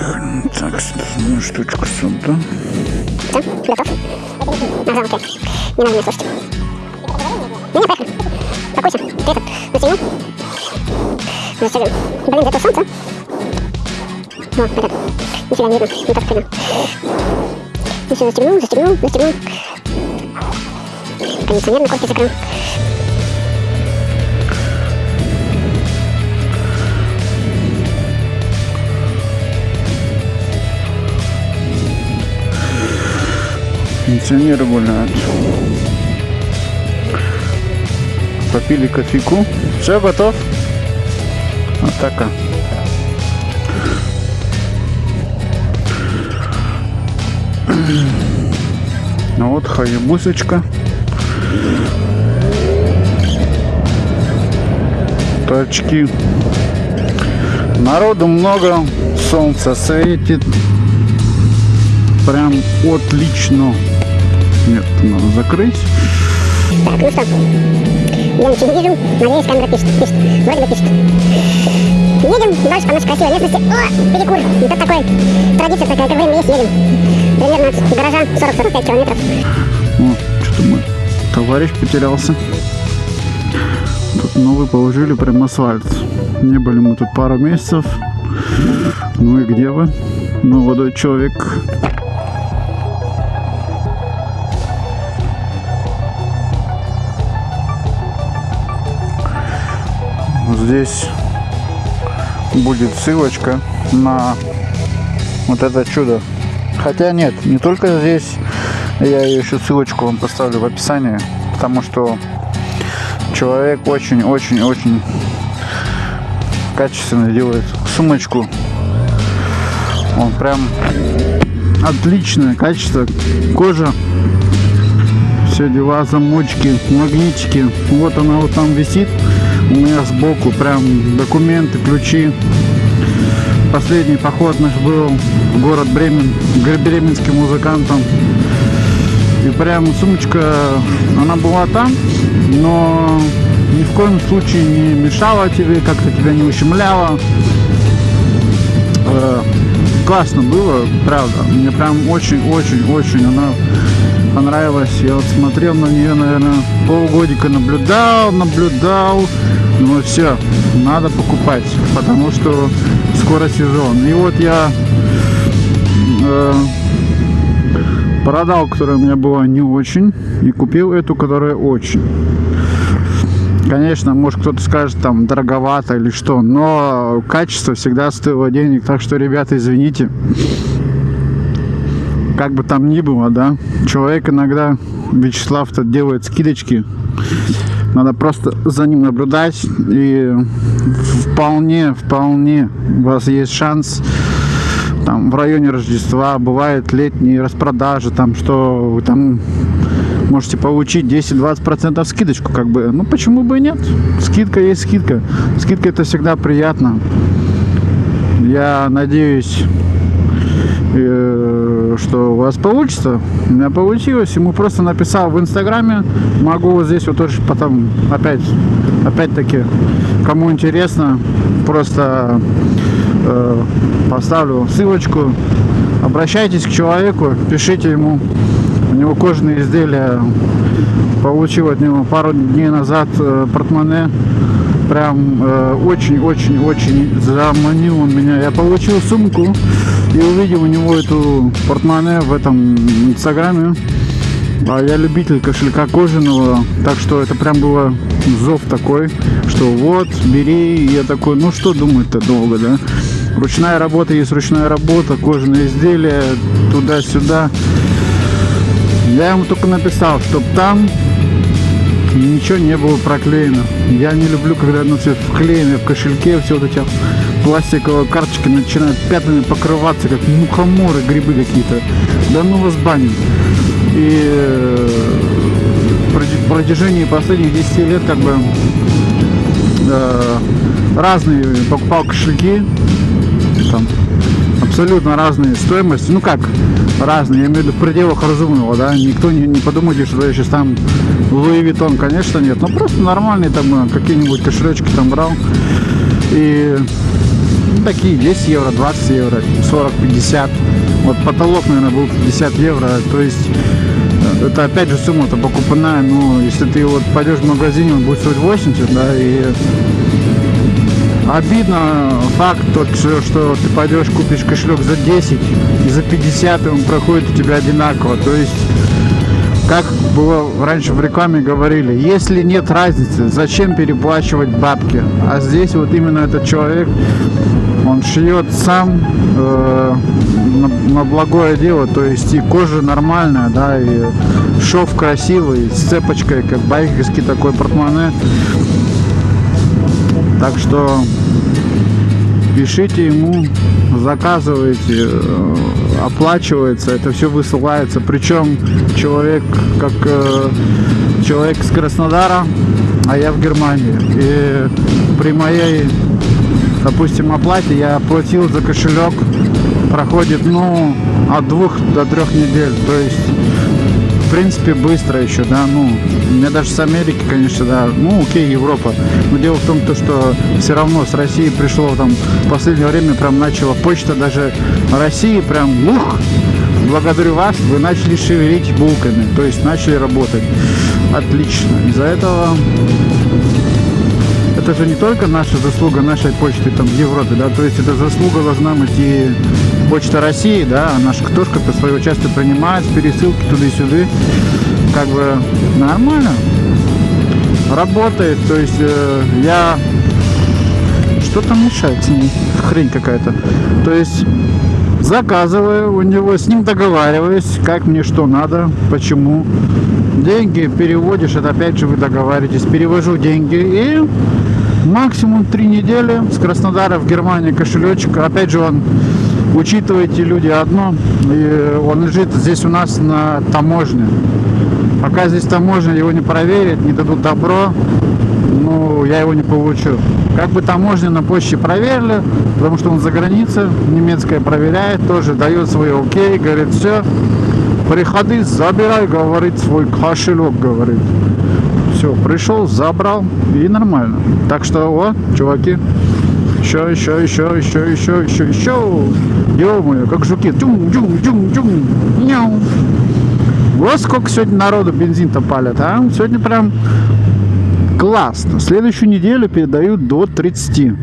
Поехали. Так, сюда штучку сюда. Все, готов? Ага, окей. Не надо меня слушать. Ну, не, поехали. Покойся. Ты этот, застегнул? Застегнул. Блин, зато солнце. О, этот. Нифига не видно. Не так видно. Ну все, застегнул, застегнул, застегнул. Кондиционер на кофте закрыл. Пенсионеры гуляют. Попили кофейку. Все, готов? Атака. Ну вот хаябусочка. Тачки. Народу много, солнце светит. Прям отлично. Нет, надо закрыть. Так, ну что? Я ничего не вижу. Надеюсь, камера пишет. Пишет. Вроде бы пишет. Едем дальше по нашей красивой местности. О, перекур. И тут такой традиция такая, как время есть, едем. Примерно от гаража 40-45 километров. О, что-то мой товарищ потерялся. Тут новый положили прям асфальт. Не были мы тут пару месяцев. Ну и где вы? Молодой человек. Здесь будет ссылочка на вот это чудо. Хотя нет, не только здесь. Я еще ссылочку вам поставлю в описании, потому что человек очень-очень-очень качественно делает сумочку. Он прям отличное качество. Кожа, все дела, замочки, магнитики. Вот она вот там висит у меня сбоку прям документы, ключи. Последний поход наш был в город Бремен, бременским музыкантам. И прям сумочка, она была там, но ни в коем случае не мешала тебе, как-то тебя не ущемляла. Э, классно было, правда. Мне прям очень-очень-очень она понравилась. Я вот смотрел на нее, наверное, полгодика наблюдал, наблюдал. Ну все, надо покупать, потому что скоро сезон. И вот я э, продал, которая у меня была не очень, и купил эту, которая очень. Конечно, может кто-то скажет, там, дороговато или что, но качество всегда стоило денег, так что, ребята, извините. Как бы там ни было, да, человек иногда, Вячеслав-то делает скидочки, надо просто за ним наблюдать и вполне, вполне у вас есть шанс там в районе Рождества бывает летние распродажи, там что вы там можете получить 10-20% скидочку, как бы, ну почему бы и нет? Скидка есть скидка. Скидка это всегда приятно. Я надеюсь, э, что у вас получится. У меня получилось. Ему просто написал в инстаграме. Могу вот здесь вот тоже потом опять, опять-таки, кому интересно, просто э, поставлю ссылочку. Обращайтесь к человеку, пишите ему. У него кожаные изделия. Получил от него пару дней назад э, портмоне прям очень-очень-очень э, заманил он меня. Я получил сумку и увидел у него эту портмоне в этом инстаграме. А я любитель кошелька кожаного, так что это прям было зов такой, что вот, бери. Я такой, ну что думать-то долго, да? Ручная работа есть ручная работа, кожаные изделия, туда-сюда. Я ему только написал, чтоб там ничего не было проклеено. Я не люблю, когда оно все вклеено в кошельке, все вот эти пластиковые карточки начинают пятнами покрываться, как мухоморы, грибы какие-то. Да ну вас баню. И э, в протяжении последних 10 лет как бы э, разные покупал кошельки, там абсолютно разные стоимости. Ну как разные, я имею в виду в пределах разумного, да. Никто не, не подумайте, что я сейчас там Луи Виттон, конечно, нет. Но просто нормальные там э, какие-нибудь кошелечки там брал. И такие 10 евро, 20 евро, 40, 50. Вот потолок, наверное, был 50 евро. То есть э, это опять же сумма-то покупная. Ну, если ты вот пойдешь в магазине, он будет стоить 80, да, и Обидно факт тот, что, ты пойдешь, купишь кошелек за 10 и за 50, и он проходит у тебя одинаково. То есть, как было раньше в рекламе говорили, если нет разницы, зачем переплачивать бабки? А здесь вот именно этот человек, он шьет сам э, на, на благое дело, то есть и кожа нормальная, да, и шов красивый, с цепочкой, как байкерский такой портмоне. Так что пишите ему, заказывайте, э, оплачивается, это все высылается. Причем человек как э, человек с Краснодара, а я в Германии. И при моей, допустим, оплате я оплатил за кошелек, проходит, ну, от двух до трех недель. То есть в принципе, быстро еще, да, ну, меня даже с Америки, конечно, да, ну, окей, Европа, но дело в том, то, что все равно с России пришло там, в последнее время прям начала почта даже России прям, ух, благодарю вас, вы начали шевелить булками, то есть начали работать. Отлично. Из-за этого это же не только наша заслуга нашей почты там в Европе, да, то есть это заслуга должна быть и Почта России, да, же тоже как-то свое участие принимает, пересылки туда и сюда. Как бы нормально. Работает, то есть э, я... Что там мешает с? Хрень какая-то. То есть заказываю у него, с ним договариваюсь, как мне что надо, почему. Деньги переводишь, это опять же вы договариваетесь. Перевожу деньги и максимум три недели с Краснодара в Германии кошелечек. Опять же он учитывайте люди одно, и он лежит здесь у нас на таможне. Пока здесь таможня его не проверит, не дадут добро, ну, я его не получу. Как бы таможня на почте проверили, потому что он за границей, немецкая проверяет, тоже дает свой окей, говорит, все, приходи, забирай, говорит, свой кошелек, говорит. Все, пришел, забрал и нормально. Так что, вот, чуваки, еще, еще, еще, еще, еще, еще, еще. Ё-моё, как жуки. Тюм, тюм, тюм, тюм. Няу. Вот сколько сегодня народу бензин-то палят, а? Сегодня прям классно. Следующую неделю передают до 30.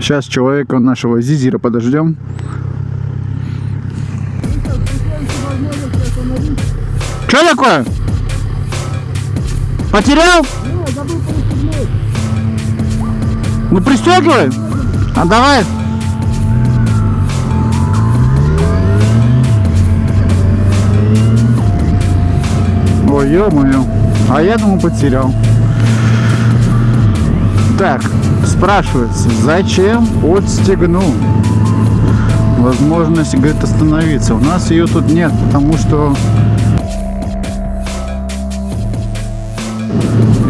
Сейчас человека нашего Зизира подождем. Что такое? Потерял? Ну пристегивай. А давай. Ё-моё. А я думаю, потерял. Так, спрашивается, зачем отстегнул? Возможность, говорит, остановиться. У нас ее тут нет, потому что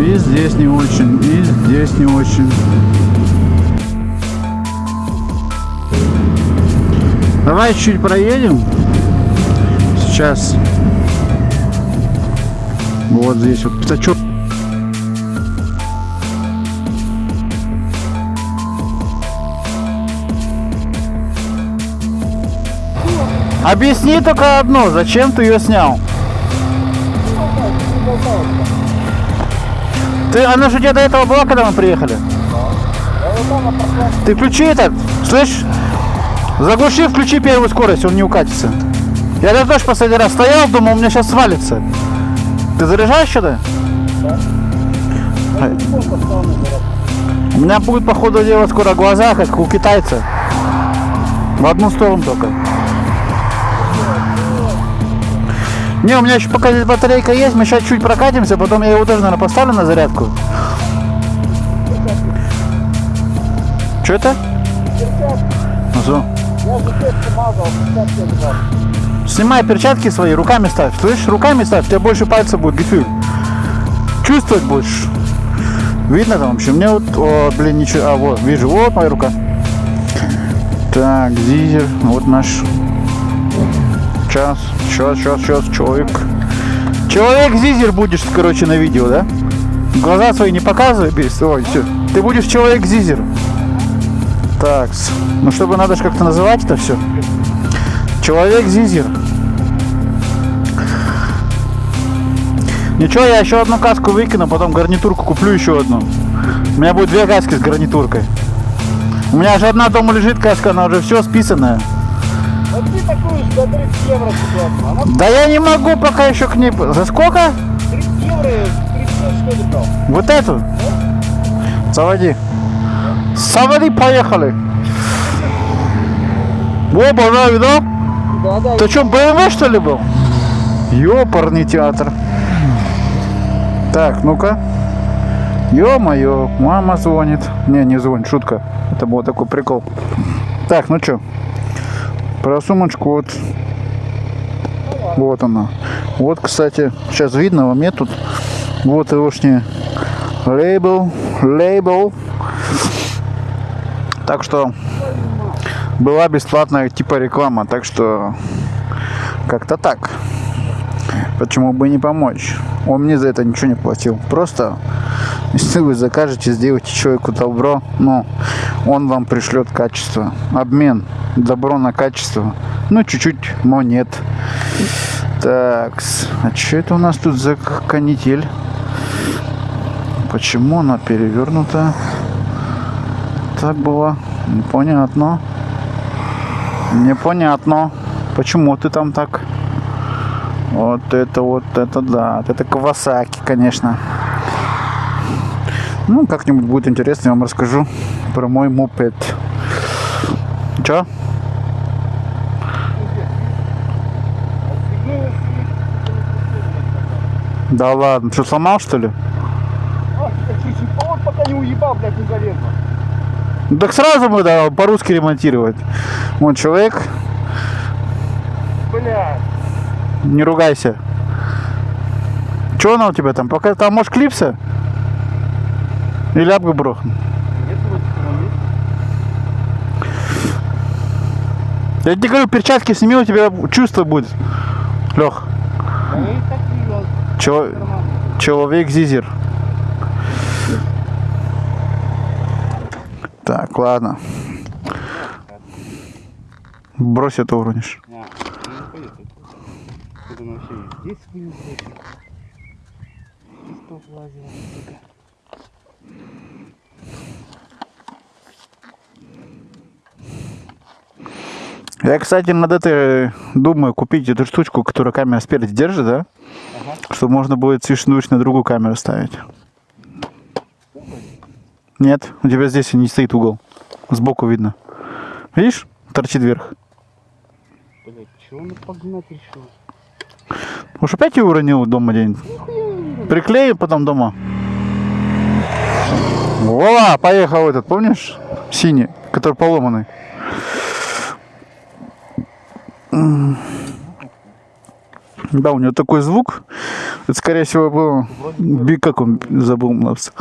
и здесь не очень, и здесь не очень. Давай чуть проедем. Сейчас. Вот здесь вот пятачок. Объясни только одно, зачем ты ее снял? Ты, она же у тебя до этого была, когда мы приехали? Ты включи этот, слышь? Заглуши, включи первую скорость, он не укатится. Я даже тоже последний раз стоял, думал, у меня сейчас свалится. Ты заряжаешь что-то? Да. У меня будет, походу, делать скоро глаза, как у китайца. В одну сторону только. Не, у меня еще пока здесь батарейка есть, мы сейчас чуть прокатимся, потом я его тоже, наверное, поставлю на зарядку. Что это? Ну, что? Снимай перчатки свои, руками ставь. Слышишь, руками ставь, у тебя больше пальцев будет, гефюль. Чувствовать будешь. Видно там вообще? Мне вот, о, блин, ничего. А, вот, вижу, вот моя рука. Так, Зизер, вот наш. Сейчас, сейчас, сейчас, сейчас, человек. Человек Зизер будешь, короче, на видео, да? Глаза свои не показывай, без. Ой, все. Ты будешь человек Зизер. Так, ну чтобы надо же как-то называть это все. Человек Зизер. Ничего, я еще одну каску выкину, потом гарнитурку куплю еще одну. У меня будет две каски с гарнитуркой. У меня же одна дома лежит каска, она уже все списанная. Вот ты такую за 30 евро ситуацию. Она Да я не могу пока еще к ней... За сколько? 30 евро, 30 что ли брал? Вот эту? Заводи. Заводи, поехали. О, боже, видал? Да, да. Ты что, БМВ что ли был? Ёпарный театр. Так, ну-ка. Ё-моё, мама звонит. Не, не звонит, шутка. Это был такой прикол. Так, ну чё? Про сумочку вот. Вот она. Вот, кстати, сейчас видно вам нет тут. Вот егошний лейбл, лейбл. Так что была бесплатная типа реклама, так что как-то так. Почему бы не помочь? Он мне за это ничего не платил. Просто, если вы закажете, сделайте человеку добро, ну, он вам пришлет качество. Обмен. Добро на качество. Ну, чуть-чуть монет. Так, а что это у нас тут за канитель? Почему она перевернута? Так было. Непонятно. Непонятно. Почему ты там так? Вот это вот это да. Это Кавасаки, конечно. Ну, как-нибудь будет интересно, я вам расскажу про мой мопед. Чё? Да ладно, что сломал что ли? А, пока не уебал, блядь, не залезла. Так сразу мы да, по-русски ремонтировать. Вот человек, Блядь. не ругайся. Что она у тебя там? Пока там может клипса? Или там есть. Я тебе говорю, перчатки сними, у тебя чувство будет. Лех, чел- человек Зизер. Так, ладно. Брось это уронишь. А, ну. Я, кстати, над этой думаю купить эту штучку, которая камера спереди держит, да? Ага. Чтобы можно будет свечнуть на другую камеру ставить. Нет, у тебя здесь не стоит угол. Сбоку видно. Видишь? Торчит вверх. Блядь, чего он погнать решил? Уж опять его уронил дома день. Приклеим потом дома. Вола, поехал этот, помнишь? Синий, который поломанный. Да, у него такой звук. Это, скорее всего, был... Би, как он забыл у нас?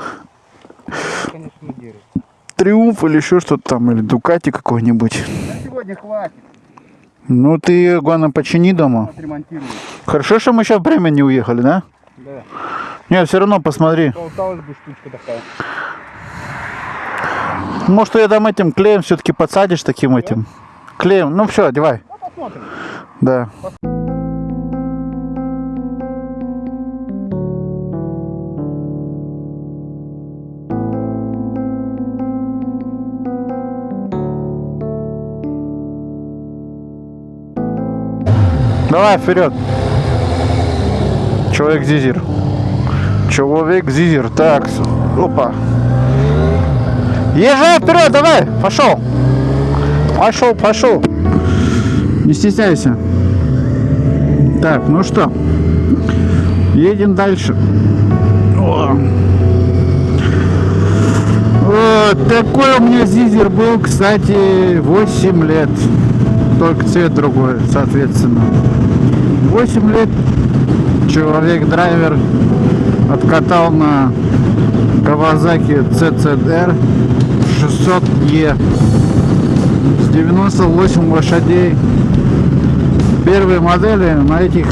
Конечно. Триумф или еще что-то там, или Дукати какой-нибудь. На сегодня хватит. Ну, ты, главное, почини дома. Хорошо, что мы сейчас время не уехали, да? Да. Не, все равно посмотри. Болталась бы штучка такая. Может, ты там этим клеем все-таки подсадишь таким этим? Клеем. Ну все, одевай. Ну, посмотрим. Да. Давай вперед. Человек Зизер. Человек Зизер. Так, опа. Езжай вперед, давай, пошел. Пошел, пошел. Не стесняйся. Так, ну что, едем дальше. О. Такой у меня зизер был, кстати, 8 лет. Только цвет другой, соответственно. 8 лет человек-драйвер откатал на Kawasaki CCR 600E с 98 лошадей. Первые модели на этих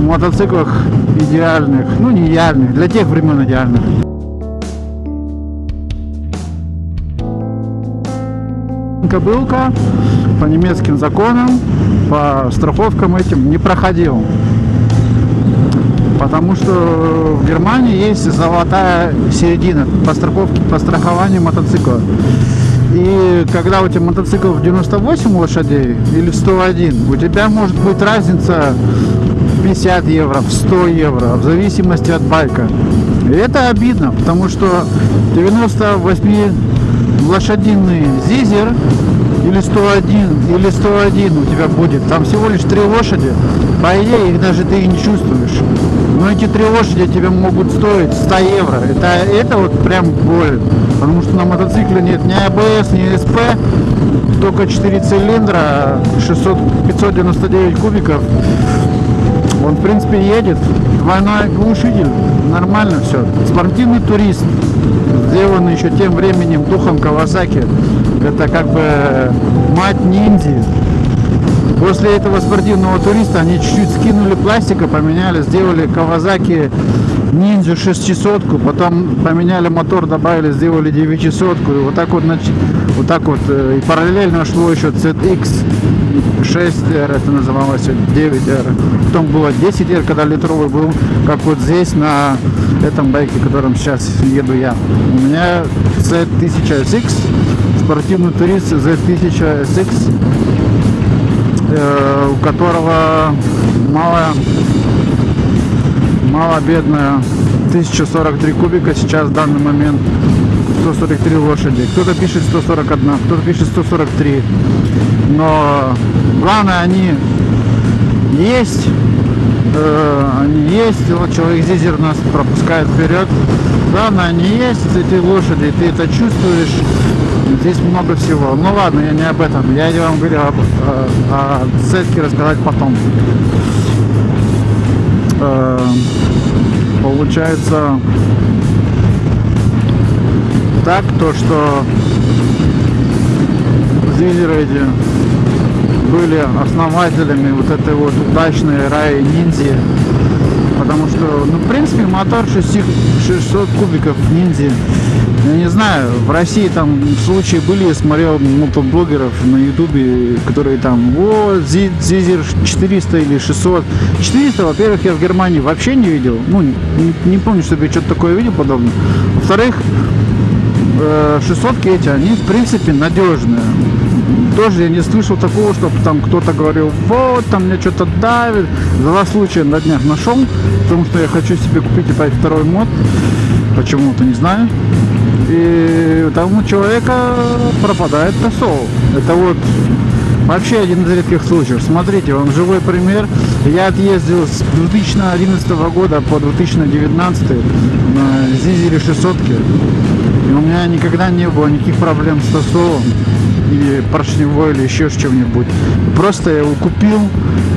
мотоциклах идеальных, ну не идеальных, для тех времен идеальных. Кобылка по немецким законам, по страховкам этим не проходил. Потому что в Германии есть золотая середина по страховке, по страхованию мотоцикла. И когда у тебя мотоцикл в 98 лошадей или в 101, у тебя может быть разница 50 евро, в 100 евро, в зависимости от байка. И это обидно, потому что 98 лошадиный зизер или 101, или 101 у тебя будет. Там всего лишь три лошади. По идее, их даже ты и не чувствуешь. Но эти три лошади тебе могут стоить 100 евро. Это, это вот прям боль. Потому что на мотоцикле нет ни АБС, ни СП. Только 4 цилиндра, 600, 599 кубиков. Он, в принципе, едет. Двойной глушитель. Нормально все. Спортивный турист. Сделанный еще тем временем духом Кавасаки. Это как бы мать ниндзи. После этого спортивного туриста они чуть-чуть скинули пластика, поменяли, сделали Кавазаки Ниндзю 600, потом поменяли мотор, добавили, сделали 900, и вот так вот, вот так вот, и параллельно шло еще ZX 6R, это называлось 9R, потом было 10R, когда литровый был, как вот здесь на этом байке, которым сейчас еду я. У меня Z1000SX, спортивный турист Z1000SX, э, у которого мало бедная 1043 кубика сейчас в данный момент 143 лошади. Кто-то пишет 141 кто-то пишет 143 но главное они есть э, они есть вот человек Зизер нас пропускает вперед главное они есть эти лошади ты это чувствуешь. Здесь много всего. Ну ладно я не об этом. Я вам говорю о, о сетке рассказать потом. Э, получается так то что зилеры эти были основателями вот этой вот удачной раи ниндзи потому что ну в принципе мотор 600 кубиков ниндзи я не знаю, в России там случаи были, я смотрел мотоблогеров на ютубе, которые там, вот, Зизер 400 или 600. 400, во-первых, я в Германии вообще не видел, ну, не, не помню, чтобы я что-то такое видел подобное. Во-вторых, 600 э, эти, они, в принципе, надежные. Тоже я не слышал такого, чтобы там кто-то говорил, вот, там мне что-то давит. Два случая на днях нашел, потому что я хочу себе купить опять второй мод. Почему-то не знаю и там у человека пропадает посол. Это вот вообще один из редких случаев. Смотрите, вам живой пример. Я отъездил с 2011 года по 2019 на Зизере 600 и у меня никогда не было никаких проблем с тосолом или поршневой или еще с чем-нибудь. Просто я его купил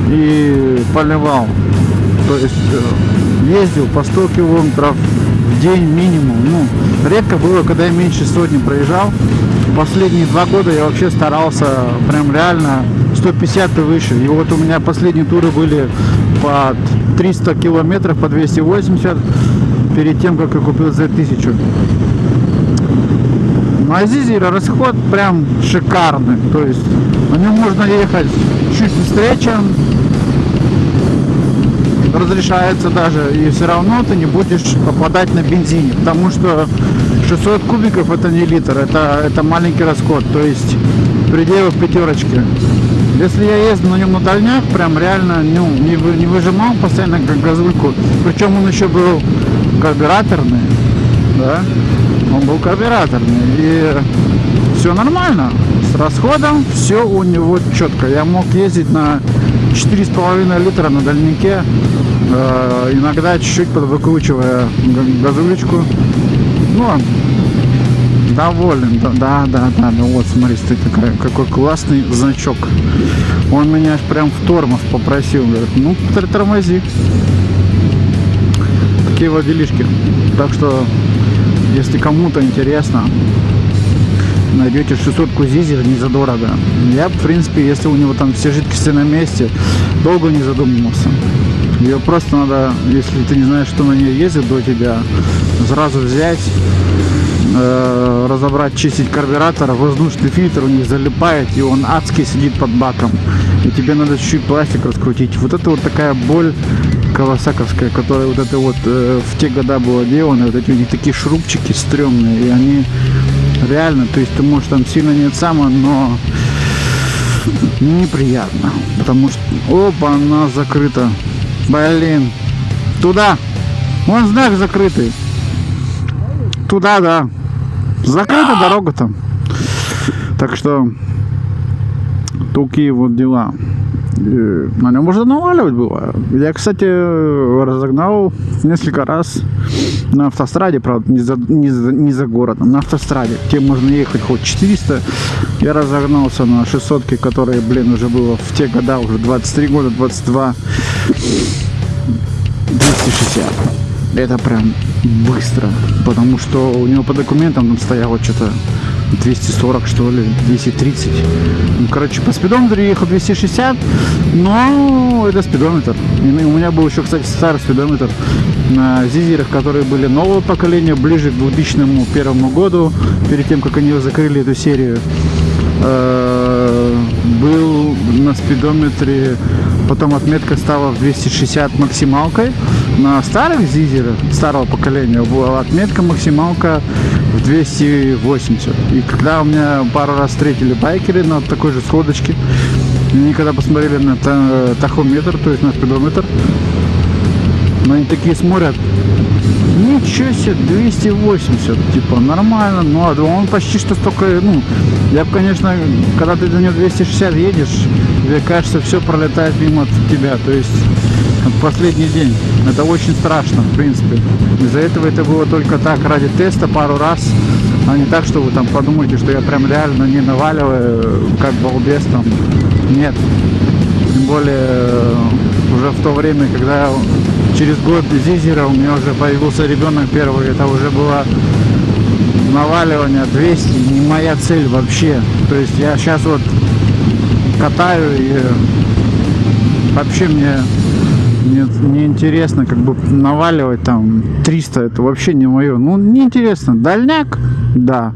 и поливал. То есть э, ездил по 100 километров день минимум. Ну, редко было, когда я меньше сотни проезжал. Последние два года я вообще старался прям реально 150 и выше. И вот у меня последние туры были по 300 километров, по 280 перед тем, как я купил Z1000. На Азизере расход прям шикарный. То есть на нем можно ехать чуть быстрее, чем разрешается даже, и все равно ты не будешь попадать на бензине, потому что 600 кубиков это не литр, это, это маленький расход, то есть пределы пятерочки. Если я езжу на нем на дальняк, прям реально ну, не, вы, не выжимал постоянно как газульку, причем он еще был карбюраторный, да, он был карбюраторный, и все нормально, с расходом все у него четко. Я мог ездить на 4,5 литра на дальнике, э, иногда чуть-чуть подвыкручивая газулечку. Ну, доволен, да, да, да, да, ну вот, смотри, такая, какой классный значок. Он меня прям в тормоз попросил, говорит, ну, тормози. Такие вот делишки. Так что Если кому-то интересно, найдете 600 зизер не задорого. Я, в принципе, если у него там все жидкости на месте, долго не задумывался. Ее просто надо, если ты не знаешь, что на ней ездит до тебя, сразу взять, э, разобрать, чистить карбюратор, воздушный фильтр у них залипает, и он адский сидит под баком. И тебе надо чуть-чуть пластик раскрутить. Вот это вот такая боль кавасаковская, которая вот это вот э, в те года была делана, вот эти у них такие шрубчики стрёмные, и они реально, то есть ты можешь там сильно не само, но неприятно, потому что, опа, она закрыта, блин, туда, вон знак закрытый, туда, да, закрыта дорога там, так что такие вот дела. И На нем можно наваливать было. Я, кстати, разогнал несколько раз на автостраде, правда, не за, не за, не за городом, на автостраде, где можно ехать хоть 400. Я разогнался на 600, которые, блин, уже было в те года, уже 23 года, 22, 260. Это прям быстро, потому что у него по документам там стояло что-то 240 что ли, 230. Ну, короче, по спидометру ехал 260, но это спидометр. И у меня был еще, кстати, старый спидометр на зизерах, которые были нового поколения, ближе к 2001 году, перед тем, как они закрыли эту серию. Э, был на спидометре, потом отметка стала в 260 максималкой. На старых зизерах старого поколения была отметка максималка в 280. И когда у меня пару раз встретили байкеры на такой же сходочке, они когда посмотрели на та- тахометр, то есть на спидометр, но они такие смотрят, ничего себе, 280, типа, нормально, ну, а он почти что столько, ну, я бы, конечно, когда ты до него 260 едешь, тебе кажется, все пролетает мимо тебя, то есть, последний день, это очень страшно, в принципе, из-за этого это было только так, ради теста пару раз, а не так, что вы там подумаете, что я прям реально не наваливаю, как балбес там, нет, тем более э, уже в то время, когда через год Зизера у меня уже появился ребенок первый, это уже было наваливание 200, не моя цель вообще. То есть я сейчас вот катаю и вообще мне не, не интересно как бы наваливать там 300, это вообще не мое. Ну, не интересно. Дальняк, да.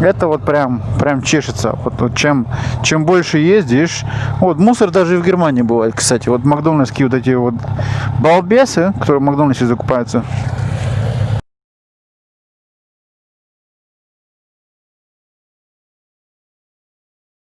Это вот прям, прям чешется. Вот, вот чем, чем больше ездишь. Вот мусор даже и в Германии бывает, кстати. Вот макдональдские вот эти вот балбесы, которые в Макдональдсе закупаются.